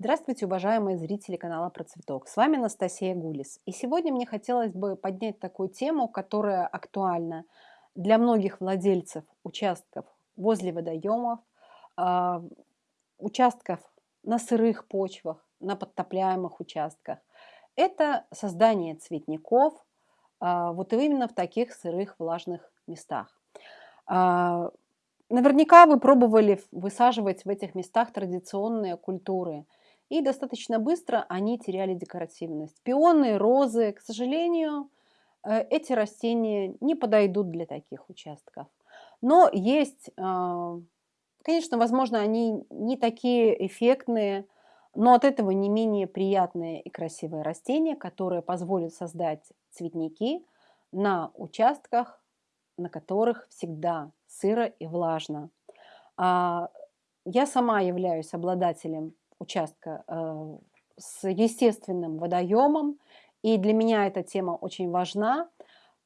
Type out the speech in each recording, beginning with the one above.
Здравствуйте, уважаемые зрители канала Про Цветок. С вами Анастасия Гулис. И сегодня мне хотелось бы поднять такую тему, которая актуальна для многих владельцев участков возле водоемов, а, участков на сырых почвах, на подтопляемых участках. Это создание цветников а, вот именно в таких сырых влажных местах. А, наверняка вы пробовали высаживать в этих местах традиционные культуры – и достаточно быстро они теряли декоративность. Пионы, розы, к сожалению, э, эти растения не подойдут для таких участков. Но есть, а, конечно, возможно, они не такие эффектные, но от этого не менее приятные и красивые растения, которые позволят создать цветники на участках, на которых всегда сыро и влажно. А, я сама являюсь обладателем участка э, с естественным водоемом, и для меня эта тема очень важна,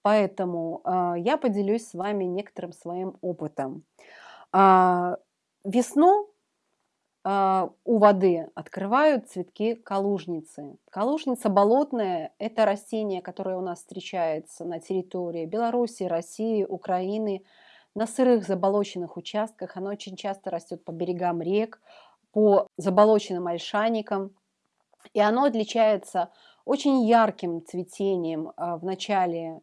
поэтому э, я поделюсь с вами некоторым своим опытом. А, весну э, у воды открывают цветки калужницы. Калужница болотная – это растение, которое у нас встречается на территории Беларуси, России, Украины, на сырых заболоченных участках. Оно очень часто растет по берегам рек, по заболоченным ольшаникам. И оно отличается очень ярким цветением а, в начале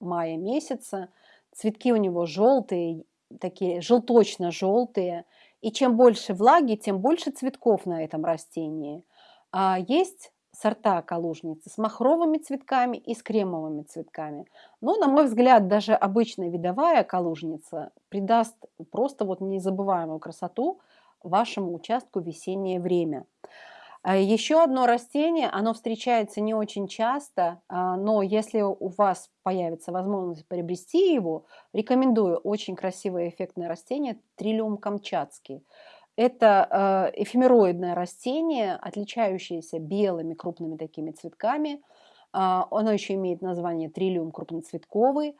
мая месяца. Цветки у него желтые, такие желточно-желтые. И чем больше влаги, тем больше цветков на этом растении. А есть сорта калужницы с махровыми цветками и с кремовыми цветками. Но, на мой взгляд, даже обычная видовая калужница придаст просто вот незабываемую красоту вашему участку весеннее время. А еще одно растение, оно встречается не очень часто, а, но если у вас появится возможность приобрести его, рекомендую очень красивое эффектное растение трилиум камчатский. Это а, эфемероидное растение, отличающееся белыми крупными такими цветками. Оно еще имеет название трилиум крупноцветковый.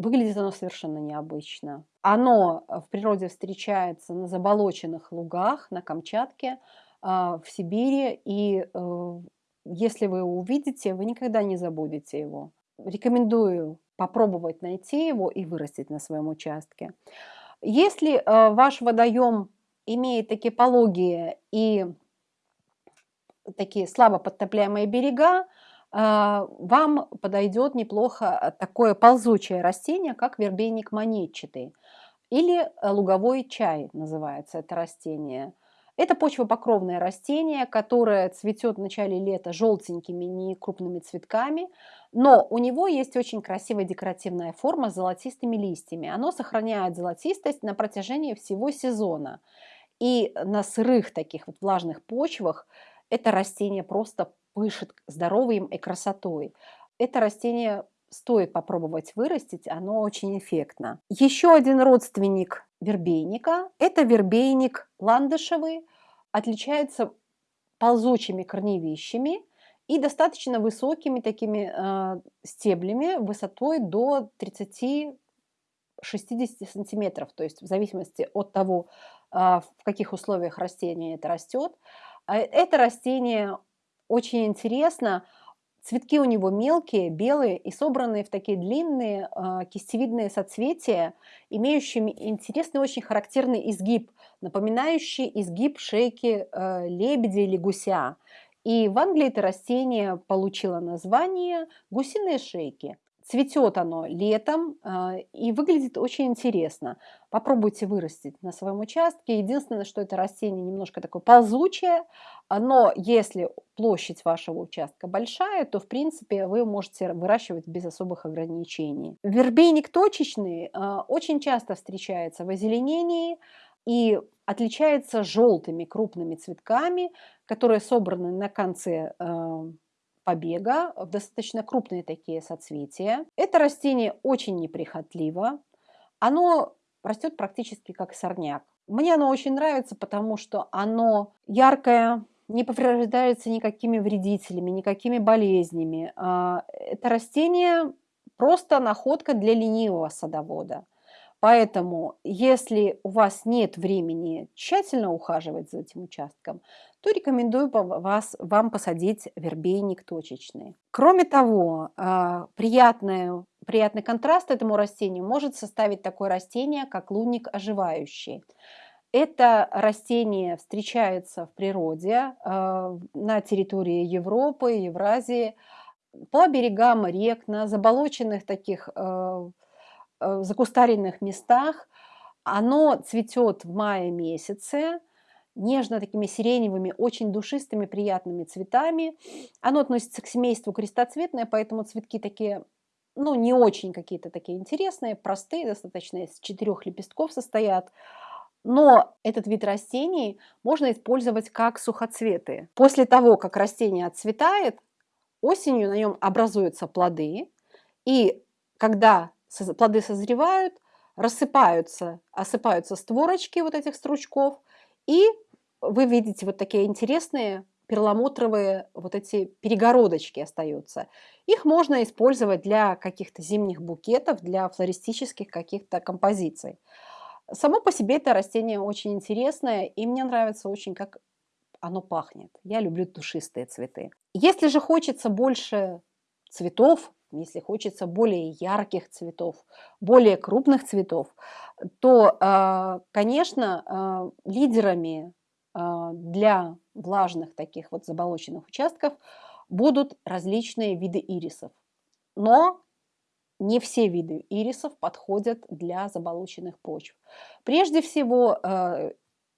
Выглядит оно совершенно необычно. Оно э, в природе встречается на заболоченных лугах, на Камчатке, а, в Сибири. И э, если вы увидите, вы никогда не забудете его. Рекомендую попробовать найти его и вырастить на своем участке. Если э, ваш водоем имеет такие пологие и такие слабо подтопляемые берега, вам подойдет неплохо такое ползучее растение, как вербейник монетчатый. Или э, луговой чай называется это растение. Это почвопокровное растение, которое цветет в начале лета желтенькими, не крупными цветками, но у него есть очень красивая декоративная форма с золотистыми листьями. Оно сохраняет золотистость на протяжении всего сезона. И на сырых таких вот влажных почвах это растение просто пышет здоровьем и красотой. Это растение стоит попробовать вырастить, оно очень эффектно. Еще один родственник вербейника – это вербейник ландышевый, отличается ползучими корневищами и достаточно высокими такими э, стеблями высотой до 30 60 сантиметров, то есть в зависимости от того, э, в каких условиях растение это растет. А это растение очень интересно. Цветки у него мелкие, белые и собранные в такие длинные э, кистевидные соцветия, имеющими интересный, очень характерный изгиб, напоминающий изгиб шейки э, лебедя или гуся. И в Англии это растение получило название гусиные шейки. Цветет оно летом э, и выглядит очень интересно. Попробуйте вырастить на своем участке. Единственное, что это растение немножко такое ползучее, но если площадь вашего участка большая, то в принципе вы можете выращивать без особых ограничений. Вербейник точечный э, очень часто встречается в озеленении и отличается желтыми крупными цветками, которые собраны на конце э, побега, достаточно крупные такие соцветия. Это растение очень неприхотливо. Оно растет практически как сорняк. Мне оно очень нравится, потому что оно яркое, не повреждается никакими вредителями, никакими болезнями. А, это растение просто находка для ленивого садовода. Поэтому, если у вас нет времени тщательно ухаживать за этим участком, то рекомендую вас, вам посадить вербейник точечный. Кроме того, а, приятный, приятный контраст этому растению может составить такое растение, как лунник оживающий. Это растение встречается в природе а, на территории Европы, Евразии, по берегам рек, на заболоченных таких а, закустаренных местах. Оно цветет в мае месяце, нежно такими сиреневыми, очень душистыми, приятными цветами. Оно относится к семейству крестоцветное, поэтому цветки такие, ну, не очень какие-то такие интересные, простые, достаточно из четырех лепестков состоят. Но этот вид растений можно использовать как сухоцветы. После того, как растение отцветает, осенью на нем образуются плоды, и когда плоды созревают, рассыпаются, осыпаются створочки вот этих стручков, и вы видите вот такие интересные перламутровые вот эти перегородочки остаются. Их можно использовать для каких-то зимних букетов, для флористических каких-то композиций. Само по себе это растение очень интересное, и мне нравится очень, как оно пахнет. Я люблю душистые цветы. Если же хочется больше цветов, если хочется более ярких цветов, более крупных цветов, то, а, конечно, а, лидерами а, для влажных таких вот заболоченных участков будут различные виды ирисов. Но не все виды ирисов подходят для заболоченных почв. Прежде всего,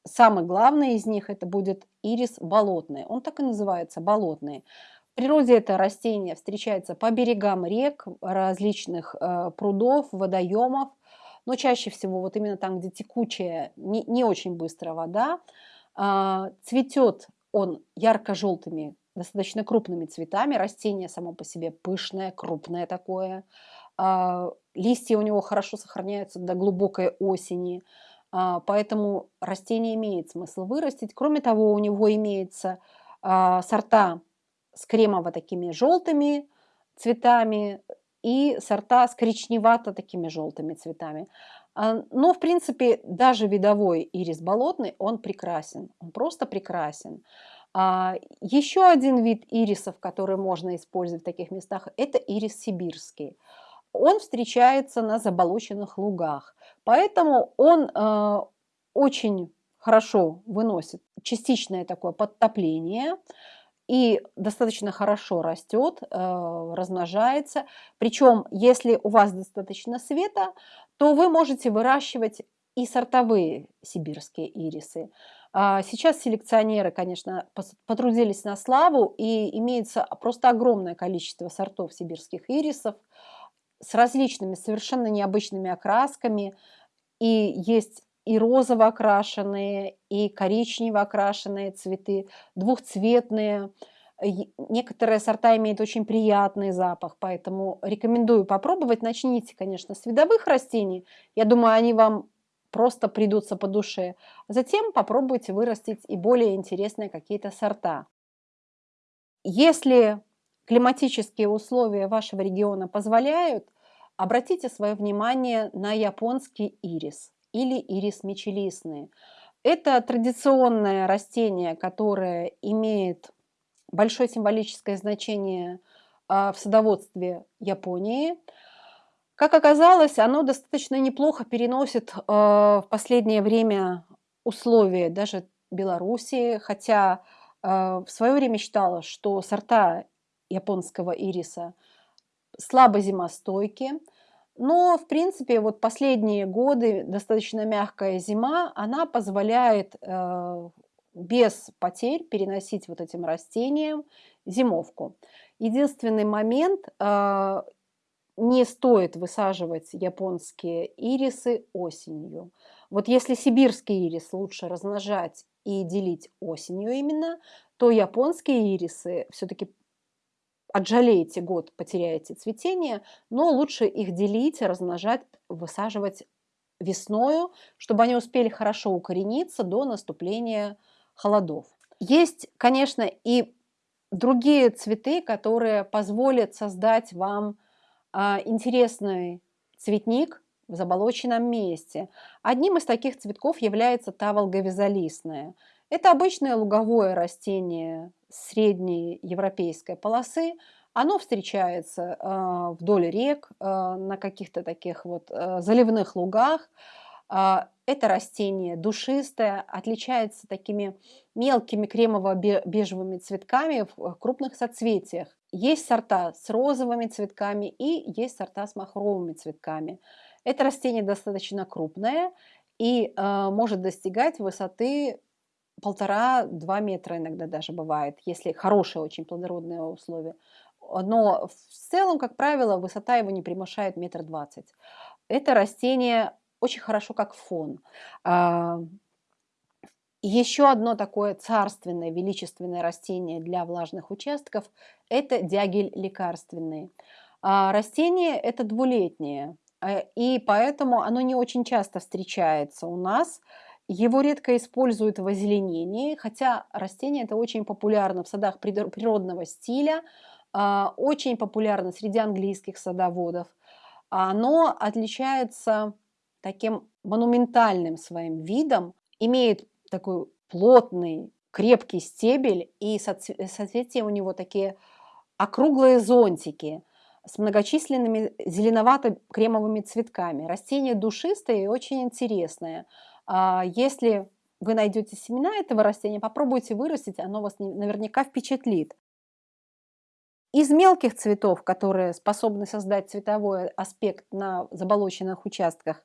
самый главный из них это будет ирис болотный. Он так и называется, болотный. В природе это растение встречается по берегам рек, различных э, прудов, водоемов, но чаще всего вот именно там, где текучая, не, не очень быстрая вода. Э, цветет он ярко-желтыми, достаточно крупными цветами. Растение само по себе пышное, крупное такое. Э, листья у него хорошо сохраняются до глубокой осени. Поэтому растение имеет смысл вырастить. Кроме того, у него имеется сорта с кремово такими желтыми цветами и сорта с коричневато такими желтыми цветами. А, но, в принципе, даже видовой ирис болотный, он прекрасен, он просто прекрасен. А, еще один вид ирисов, который можно использовать в таких местах, это ирис сибирский. Он встречается на заболоченных лугах, поэтому он э, очень хорошо выносит частичное такое подтопление, и достаточно хорошо растет, э, размножается. Причем, если у вас достаточно света, то вы можете выращивать и сортовые сибирские ирисы. А сейчас селекционеры, конечно, потрудились на славу, и имеется просто огромное количество сортов сибирских ирисов с различными совершенно необычными окрасками. И есть и розово окрашенные, и коричнево окрашенные цветы, двухцветные. Некоторые сорта имеют очень приятный запах, поэтому рекомендую попробовать. Начните, конечно, с видовых растений. Я думаю, они вам просто придутся по душе. Затем попробуйте вырастить и более интересные какие-то сорта. Если климатические условия вашего региона позволяют, обратите свое внимание на японский ирис или ирис мечелистный. Это традиционное растение, которое имеет большое символическое значение а, в садоводстве Японии. Как оказалось, оно достаточно неплохо переносит а, в последнее время условия даже Белоруссии, хотя а, в свое время считала, что сорта японского ириса слабо зимостойки, но, в принципе, вот последние годы достаточно мягкая зима, она позволяет э, без потерь переносить вот этим растениям зимовку. Единственный момент, э, не стоит высаживать японские ирисы осенью. Вот если сибирский ирис лучше размножать и делить осенью именно, то японские ирисы все-таки отжалеете год, потеряете цветение, но лучше их делить, размножать, высаживать весною, чтобы они успели хорошо укорениться до наступления холодов. Есть, конечно, и другие цветы, которые позволят создать вам а, интересный цветник в заболоченном месте. Одним из таких цветков является таволга вязолистная. Это обычное луговое растение средней европейской полосы. Оно встречается э, вдоль рек, э, на каких-то таких вот э, заливных лугах. Это растение душистое, отличается такими мелкими кремово-бежевыми цветками в крупных соцветиях. Есть сорта с розовыми цветками и есть сорта с махровыми цветками. Это растение достаточно крупное и может достигать высоты полтора-два метра иногда даже бывает, если хорошие очень плодородные условия. Но в целом, как правило, высота его не превышает метр двадцать. Это растение очень хорошо как фон. А, еще одно такое царственное, величественное растение для влажных участков – это дягель лекарственный. А растение это двулетнее, э, и поэтому оно не очень часто встречается у нас. Его редко используют в озеленении, хотя растение это очень популярно в садах природного стиля, а, очень популярно среди английских садоводов. Оно отличается таким монументальным своим видом, имеет такой плотный, крепкий стебель, и соцветия у него такие округлые зонтики с многочисленными зеленовато-кремовыми цветками. Растение душистое и очень интересное. А если вы найдете семена этого растения, попробуйте вырастить, оно вас наверняка впечатлит. Из мелких цветов, которые способны создать цветовой аспект на заболоченных участках,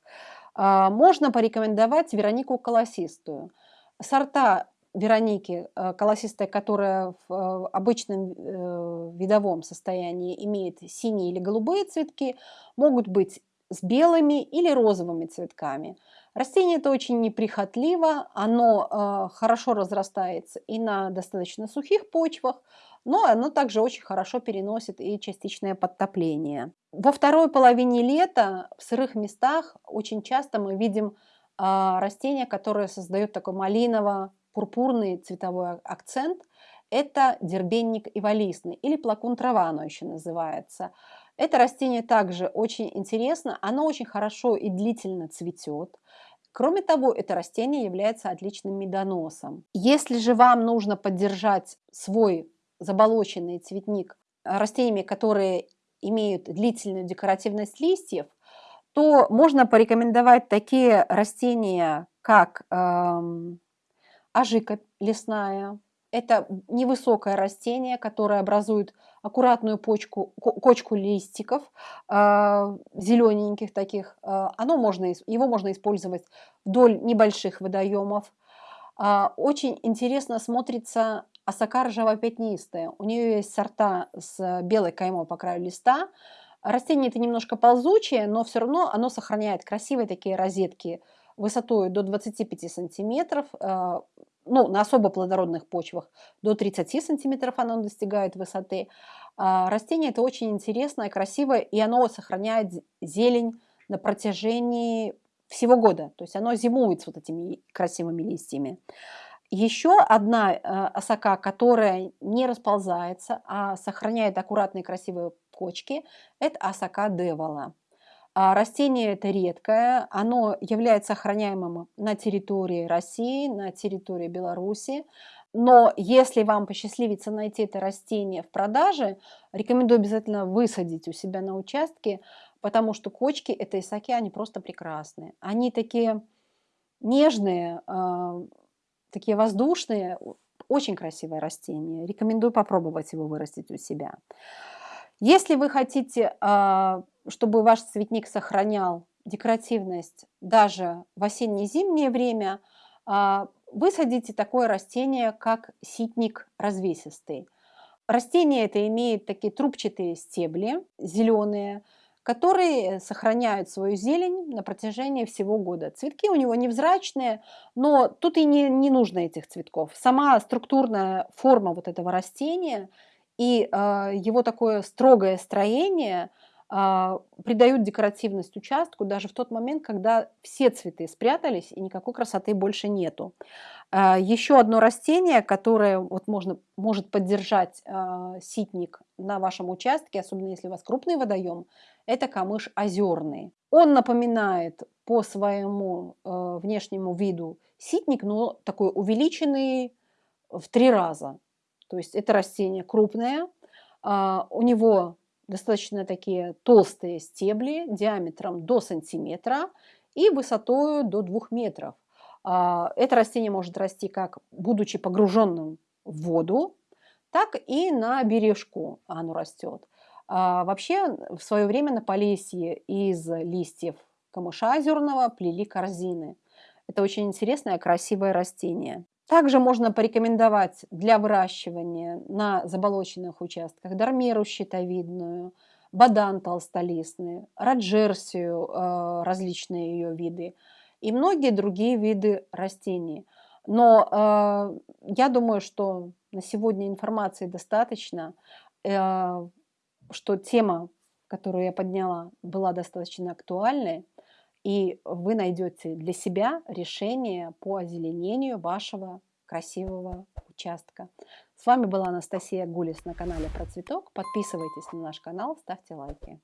а, можно порекомендовать Веронику колосистую – сорта Вероники э, колосистая, которая в э, обычном э, видовом состоянии имеет синие или голубые цветки, могут быть с белыми или розовыми цветками. Растение это очень неприхотливо, оно хорошо разрастается и на достаточно сухих почвах, но оно также очень хорошо переносит и частичное подтопление. Во второй половине лета в сырых местах очень часто мы видим а, растение, которое создает такой малиново-пурпурный цветовой акцент. Это дербенник иволистный или плакун трава оно еще называется. Это растение также очень интересно, оно очень хорошо и длительно цветет. Кроме того, это растение является отличным медоносом. Если же вам нужно поддержать свой заболоченный цветник растениями, которые имеют длительную декоративность листьев, то можно порекомендовать такие растения, как эм, ажика лесная. Это невысокое растение, которое образует аккуратную почку, кочку листиков, э, зелененьких таких. Э, оно можно, его можно использовать вдоль небольших водоемов. Э, очень интересно смотрится осока ржаво-пятнистая. У нее есть сорта с белой каймой по краю листа, Растение это немножко ползучее, но все равно оно сохраняет красивые такие розетки высотой до 25 сантиметров, э, ну, на особо плодородных почвах до 30 сантиметров оно достигает высоты. А растение это очень интересное, красивое, и оно сохраняет зелень на протяжении всего года. То есть оно зимует с вот этими красивыми листьями. Еще одна э, осока, которая не расползается, а сохраняет аккуратные красивые кочки, это осока девола. А растение это редкое, оно является охраняемым на территории России, на территории Беларуси. Но если вам посчастливится найти это растение в продаже, рекомендую обязательно высадить у себя на участке, потому что кочки этой исаки, они просто прекрасные. Они такие нежные, а, такие воздушные, очень красивое растение. Рекомендую попробовать его вырастить у себя. Если вы хотите, а, чтобы ваш цветник сохранял декоративность даже в осенне-зимнее время, а, высадите такое растение, как ситник развесистый. Растение это имеет такие трубчатые стебли, зеленые, которые сохраняют свою зелень на протяжении всего года. Цветки у него невзрачные, но тут и не, не нужно этих цветков. Сама структурная форма вот этого растения – и э, его такое строгое строение придают декоративность участку даже в тот момент, когда все цветы спрятались и никакой красоты больше нету. А, еще одно растение, которое вот можно, может поддержать а, ситник на вашем участке, особенно если у вас крупный водоем, это камыш озерный. Он напоминает по своему внешнему виду ситник, но такой увеличенный в три раза. То есть это растение крупное, у него достаточно такие толстые стебли диаметром до сантиметра и высотой до двух метров. А, это растение может расти как будучи погруженным в воду, так и на бережку оно растет. А вообще в свое время на Полесье из листьев камыша озерного плели корзины. Это очень интересное, красивое растение. Также можно порекомендовать для выращивания на заболоченных участках дармеру щитовидную, бадан толстолистный, раджерсию, э, различные ее виды и многие другие виды растений. Но э, я думаю, что на сегодня информации достаточно, э, что тема, которую я подняла, была достаточно актуальной и вы найдете для себя решение по озеленению вашего красивого участка. С вами была Анастасия Гулис на канале Про Цветок. Подписывайтесь на наш канал, ставьте лайки.